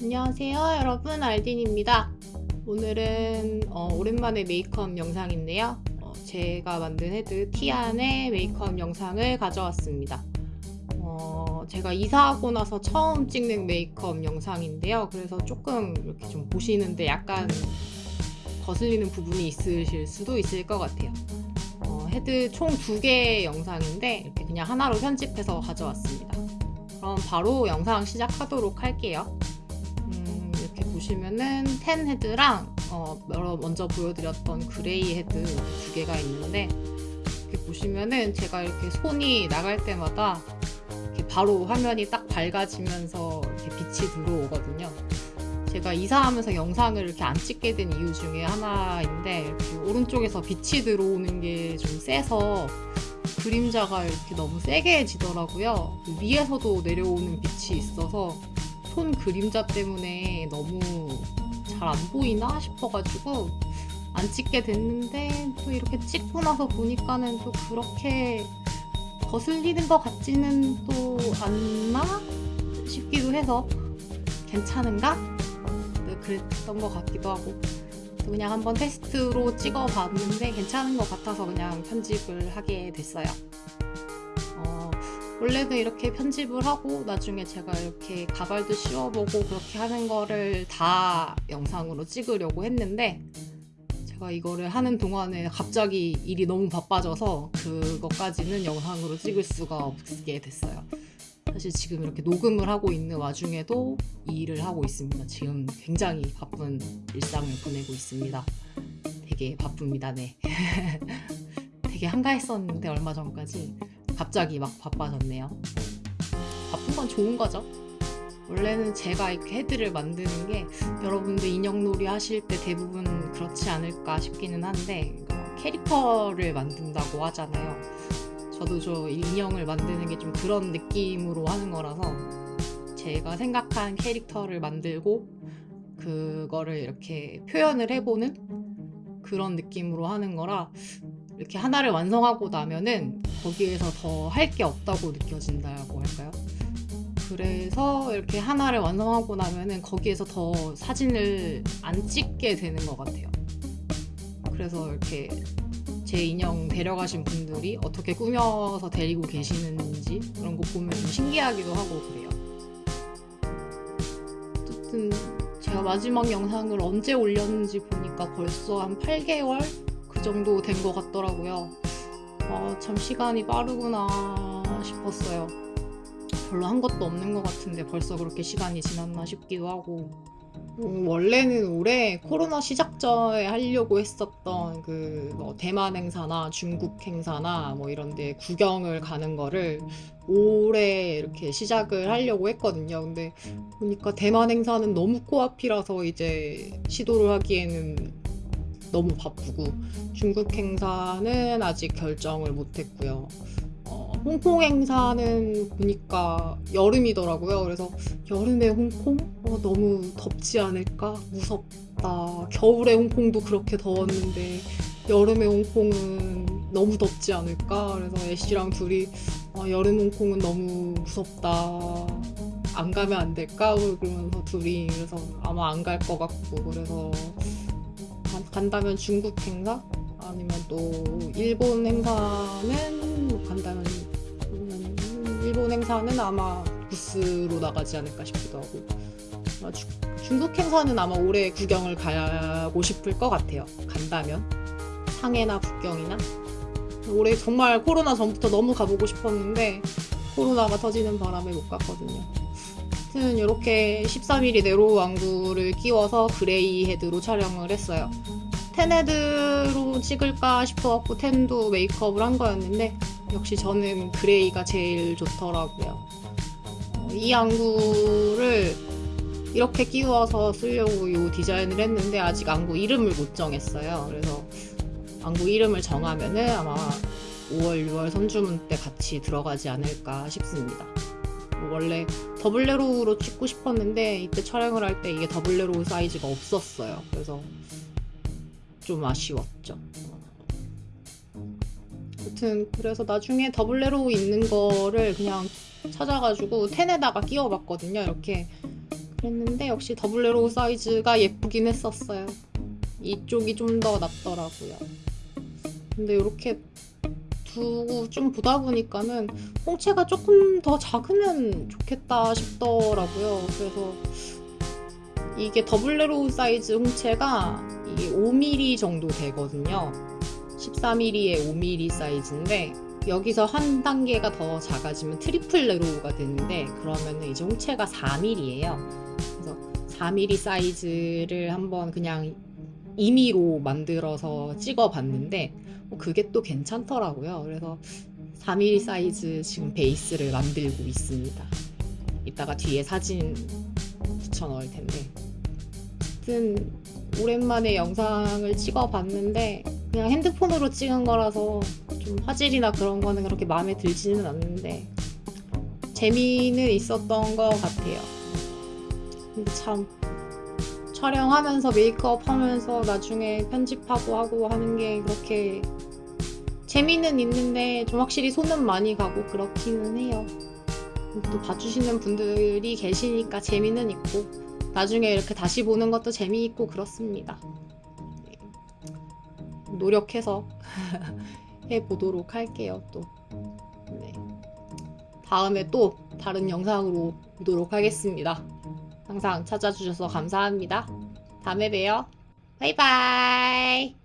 안녕하세요 여러분. 알딘입니다. 오늘은 어, 오랜만에 메이크업 영상인데요. 어, 제가 만든 헤드 티안의 메이크업 영상을 가져왔습니다. 어, 제가 이사하고 나서 처음 찍는 메이크업 영상인데요. 그래서 조금 이렇게 좀 보시는데 약간 거슬리는 부분이 있으실 수도 있을 것 같아요. 어, 헤드 총 두 개의 영상인데 이렇게 그냥 하나로 편집해서 가져왔습니다. 그럼 바로 영상 시작하도록 할게요 보시면은 tan 헤드랑 어, 먼저 보여드렸던 그레이 헤드 두 개가 있는데 이렇게 보시면은 제가 이렇게 손이 나갈 때마다 이렇게 바로 화면이 딱 밝아지면서 이렇게 빛이 들어오거든요. 제가 이사하면서 영상을 이렇게 안 찍게 된 이유 중에 하나인데 오른쪽에서 빛이 들어오는 게 좀 세서 그림자가 이렇게 너무 세게 지더라고요. 위에서도 내려오는 빛이 있어서 손 그림자 때문에 너무 잘 안 보이나 싶어가지고 안 찍게 됐는데 또 이렇게 찍고 나서 보니까는 또 그렇게 거슬리는 것 같지는 또 않나 싶기도 해서 괜찮은가? 네, 그랬던 것 같기도 하고 그냥 한번 테스트로 찍어 봤는데 괜찮은 것 같아서 그냥 편집을 하게 됐어요 원래는 이렇게 편집을 하고 나중에 제가 이렇게 가발도 씌워보고 그렇게 하는 거를 다 영상으로 찍으려고 했는데 제가 이거를 하는 동안에 갑자기 일이 너무 바빠져서 그것까지는 영상으로 찍을 수가 없게 됐어요. 사실 지금 이렇게 녹음을 하고 있는 와중에도 이 일을 하고 있습니다. 지금 굉장히 바쁜 일상을 보내고 있습니다. 되게 바쁩니다. 네. 되게 한가했었는데 얼마 전까지 갑자기 막 바빠졌네요. 바쁜 건 좋은 거죠. 원래는 제가 이렇게 헤드를 만드는 게 여러분들 인형놀이 하실 때 대부분 그렇지 않을까 싶기는 한데 캐릭터를 만든다고 하잖아요. 저도 저 인형을 만드는 게 좀 그런 느낌으로 하는 거라서 제가 생각한 캐릭터를 만들고 그거를 이렇게 표현을 해보는 그런 느낌으로 하는 거라 이렇게 하나를 완성하고 나면은 거기에서 더 할 게 없다고 느껴진다고 할까요? 그래서 이렇게 하나를 완성하고 나면은 거기에서 더 사진을 안 찍게 되는 것 같아요. 그래서 이렇게 제 인형 데려가신 분들이 어떻게 꾸며서 데리고 계시는지 그런 거 보면 좀 신기하기도 하고 그래요. 어쨌든 제가 마지막 영상을 언제 올렸는지 보니까 벌써 한 8개월 그 정도 된 것 같더라고요. 어, 참 시간이 빠르구나 싶었어요. 별로 한 것도 없는 것 같은데 벌써 그렇게 시간이 지났나 싶기도 하고 음, 원래는 올해 코로나 시작 전에 하려고 했었던 그 뭐 대만 행사나 중국 행사나 뭐 이런 데 구경을 가는 거를 올해 이렇게 시작을 하려고 했거든요. 근데 보니까 대만 행사는 너무 코앞이라서 이제 시도를 하기에는 너무 바쁘고 중국 행사는 아직 결정을 못했고요. 어, 홍콩 행사는 보니까 여름이더라고요. 그래서 여름에 홍콩? 어, 너무 덥지 않을까? 무섭다. 겨울에 홍콩도 그렇게 더웠는데 여름에 홍콩은 너무 덥지 않을까? 그래서 애쉬랑 둘이 어, 여름 홍콩은 너무 무섭다. 안 가면 안 될까? 그러면서 둘이 그래서 아마 안 갈 것 같고 그래서 간다면 중국 행사? 아니면 또 일본 행사는 간다면 일본 행사는 아마 부스로 나가지 않을까 싶기도 하고. 중국 행사는 아마 올해 구경을 가고 싶을 것 같아요. 간다면? 상해나 북경이나? 올해 정말 코로나 전부터 너무 가보고 싶었는데 코로나가 터지는 바람에 못 갔거든요. 아무튼 이렇게 13mm narrow 안구를 끼워서 그레이 헤드로 촬영을 했어요. tan헤드로 찍을까 싶어갖고 tan도 메이크업을 한 거였는데 역시 저는 그레이가 제일 좋더라고요. 어, 이 안구를 이렇게 끼워서 쓰려고 이 디자인을 했는데 아직 안구 이름을 못 정했어요. 그래서 안구 이름을 정하면은 아마 5월, 6월 선주문 때 같이 들어가지 않을까 싶습니다. 원래 double narrow로 찍고 싶었는데 이때 촬영을 할 때 이게 double narrow 사이즈가 없었어요. 그래서 좀 아쉬웠죠. 아무튼 그래서 나중에 double narrow 있는 거를 그냥 찾아가지고 tan에다가 끼워봤거든요. 이렇게 그랬는데 역시 double narrow 사이즈가 예쁘긴 했었어요. 이쪽이 좀 더 낫더라고요. 근데 이렇게 두고 좀 보다 보니까는 홍채가 조금 더 작으면 좋겠다 싶더라고요. 그래서 이게 double narrow 사이즈 홍채가 5mm 정도 되거든요. 14mm의 5mm 사이즈인데 여기서 한 단계가 더 작아지면 triple narrow가 되는데 그러면은 이제 홍채가 4mm예요. 그래서 4mm 사이즈를 한번 그냥 임의로 만들어서 찍어 봤는데 어, 그게 또 괜찮더라고요. 그래서 4mm 사이즈 지금 베이스를 만들고 있습니다. 이따가 뒤에 사진 붙여 넣을 텐데. 아무튼 오랜만에 영상을 찍어봤는데 그냥 핸드폰으로 찍은 거라서 좀 화질이나 그런 거는 그렇게 마음에 들지는 않는데 재미는 있었던 것 같아요. 근데 참 촬영하면서 메이크업 하면서 나중에 편집하고 하고 하는 게 그렇게 재미는 있는데 좀 확실히 손은 많이 가고 그렇기는 해요. 또 봐주시는 분들이 계시니까 재미는 있고 나중에 이렇게 다시 보는 것도 재미있고 그렇습니다. 네. 노력해서 해보도록 할게요, 또. 네. 다음에 또 다른 영상으로 오도록 하겠습니다. 항상 찾아주셔서 감사합니다. 다음에 봬요. 바이바이.